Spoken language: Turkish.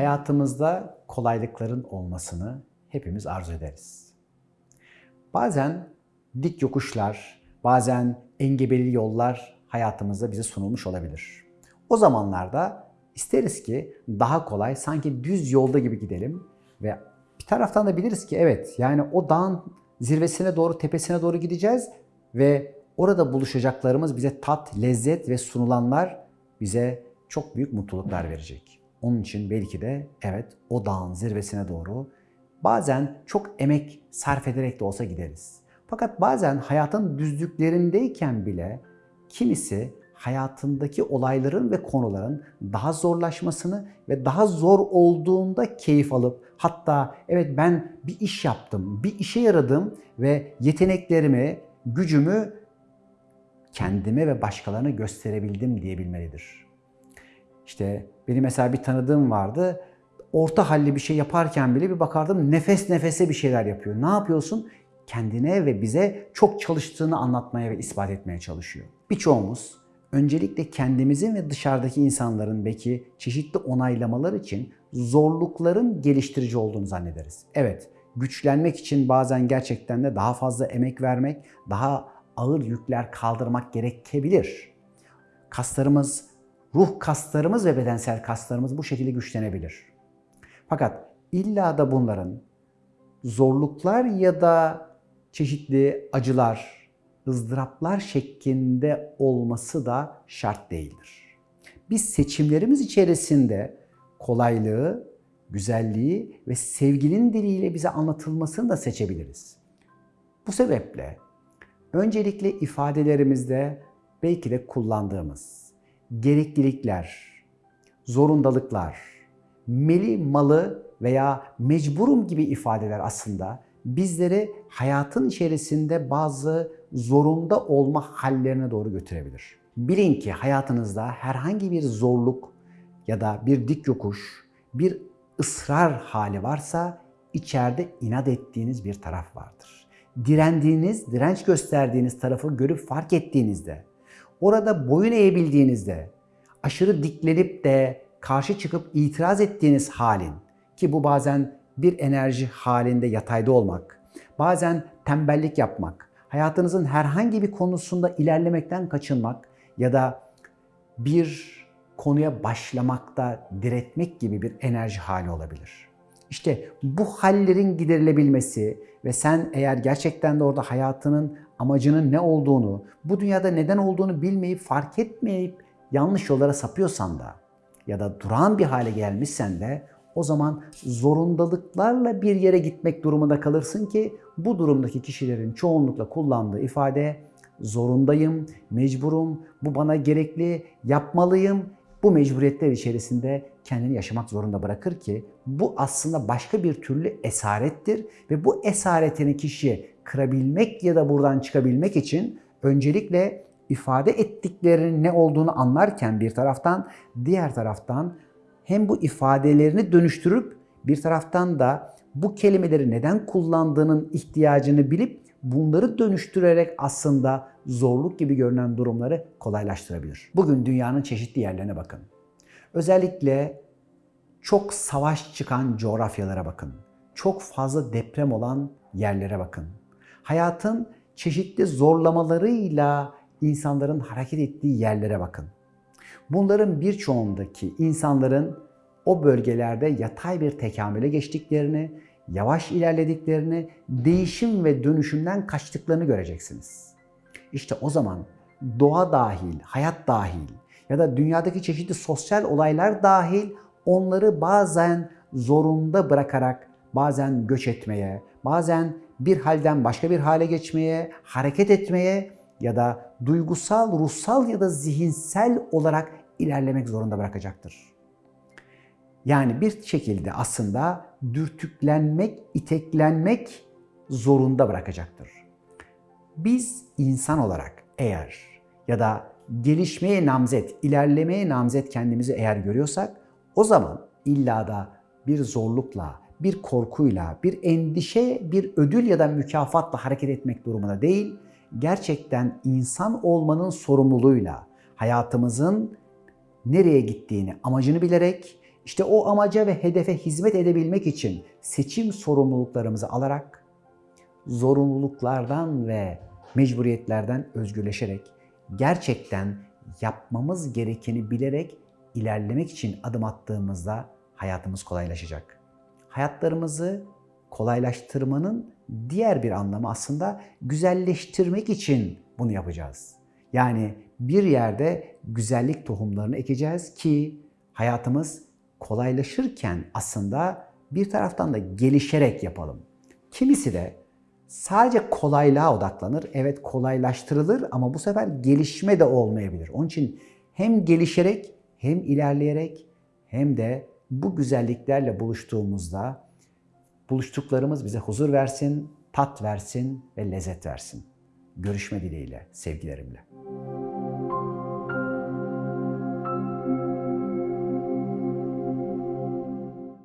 hayatımızda kolaylıkların olmasını hepimiz arzu ederiz. Bazen dik yokuşlar, bazen engebeli yollar hayatımızda bize sunulmuş olabilir. O zamanlarda isteriz ki daha kolay, sanki düz yolda gibi gidelim ve bir taraftan da biliriz ki evet yani o dağın zirvesine doğru, tepesine doğru gideceğiz ve orada buluşacaklarımız bize tat, lezzet ve sunulanlar bize çok büyük mutluluklar verecek. Onun için belki de evet o dağın zirvesine doğru bazen çok emek sarf ederek de olsa gideriz. Fakat bazen hayatın düzlüklerindeyken bile kimisi hayatındaki olayların ve konuların daha zorlaşmasını ve daha zor olduğunda keyif alıp hatta evet ben bir iş yaptım, bir işe yaradım ve yeteneklerimi, gücümü kendime ve başkalarına gösterebildim diyebilmelidir. İşte benim mesela bir tanıdığım vardı. Orta halli bir şey yaparken bile bir bakardım nefes nefese bir şeyler yapıyor. Ne yapıyorsun? Kendine ve bize çok çalıştığını anlatmaya ve ispat etmeye çalışıyor. Birçoğumuz öncelikle kendimizin ve dışarıdaki insanların belki çeşitli onaylamalar için zorlukların geliştirici olduğunu zannederiz. Evet, güçlenmek için bazen gerçekten de daha fazla emek vermek, daha ağır yükler kaldırmak gerekebilir. Kaslarımız, ruh kaslarımız ve bedensel kaslarımız bu şekilde güçlenebilir. Fakat illa da bunların zorluklar ya da çeşitli acılar, ızdıraplar şeklinde olması da şart değildir. Biz seçimlerimiz içerisinde kolaylığı, güzelliği ve sevginin diliyle bize anlatılmasını da seçebiliriz. Bu sebeple öncelikle ifadelerimizde belki de kullandığımız gereklilikler, zorundalıklar, meli malı veya mecburum gibi ifadeler aslında bizleri hayatın içerisinde bazı zorunda olma hallerine doğru götürebilir. Bilin ki hayatınızda herhangi bir zorluk ya da bir dik yokuş, bir ısrar hali varsa içeride inat ettiğiniz bir taraf vardır. Direndiğiniz, direnç gösterdiğiniz tarafı görüp fark ettiğinizde, orada boyun eğebildiğinizde, aşırı diklenip de karşı çıkıp itiraz ettiğiniz halin ki bu bazen bir enerji halinde yatayda olmak, bazen tembellik yapmak, hayatınızın herhangi bir konusunda ilerlemekten kaçınmak ya da bir konuya başlamakta diretmek gibi bir enerji hali olabilir. İşte bu hallerin giderilebilmesi ve sen eğer gerçekten de orada hayatının amacının ne olduğunu, bu dünyada neden olduğunu bilmeyip, fark etmeyip yanlış yollara sapıyorsan da ya da durağan bir hale gelmişsen de o zaman zorundalıklarla bir yere gitmek durumunda kalırsın ki bu durumdaki kişilerin çoğunlukla kullandığı ifade zorundayım, mecburum, bu bana gerekli, yapmalıyım. Bu mecburiyetler içerisinde kendini yaşamak zorunda bırakır ki bu aslında başka bir türlü esarettir ve bu esaretini kişiye kırabilmek ya da buradan çıkabilmek için öncelikle ifade ettiklerinin ne olduğunu anlarken bir taraftan, diğer taraftan hem bu ifadelerini dönüştürüp bir taraftan da bu kelimeleri neden kullandığının ihtiyacını bilip bunları dönüştürerek aslında zorluk gibi görünen durumları kolaylaştırabilir. Bugün dünyanın çeşitli yerlerine bakın. Özellikle çok savaş çıkan coğrafyalara bakın. Çok fazla deprem olan yerlere bakın. Hayatın çeşitli zorlamalarıyla insanların hareket ettiği yerlere bakın. Bunların birçoğundaki insanların o bölgelerde yatay bir tekamüle geçtiklerini, yavaş ilerlediklerini, değişim ve dönüşümden kaçtıklarını göreceksiniz. İşte o zaman doğa dahil, hayat dahil ya da dünyadaki çeşitli sosyal olaylar dahil onları bazen zorunda bırakarak bazen göç etmeye, bazen bir halden başka bir hale geçmeye, hareket etmeye ya da duygusal, ruhsal ya da zihinsel olarak ilerlemek zorunda bırakacaktır. Yani bir şekilde aslında dürtüklenmek, iteklenmek zorunda bırakacaktır. Biz insan olarak eğer ya da gelişmeye namzet, ilerlemeye namzet kendimizi eğer görüyorsak o zaman illa da bir zorlukla, bir korkuyla, bir endişe, bir ödül ya da mükafatla hareket etmek durumunda değil, gerçekten insan olmanın sorumluluğuyla hayatımızın nereye gittiğini, amacını bilerek İşte o amaca ve hedefe hizmet edebilmek için seçim sorumluluklarımızı alarak zorunluluklardan ve mecburiyetlerden özgürleşerek gerçekten yapmamız gerekeni bilerek ilerlemek için adım attığımızda hayatımız kolaylaşacak. Hayatlarımızı kolaylaştırmanın diğer bir anlamı aslında güzelleştirmek için bunu yapacağız. Yani bir yerde güzellik tohumlarını ekeceğiz ki hayatımız kolaylaşırken aslında bir taraftan da gelişerek yapalım. Kimisi de sadece kolaylığa odaklanır. Evet kolaylaştırılır ama bu sefer gelişme de olmayabilir. Onun için hem gelişerek hem ilerleyerek hem de bu güzelliklerle buluştuğumuzda buluştuklarımız bize huzur versin, tat versin ve lezzet versin. Görüşme dileğiyle, sevgilerimle.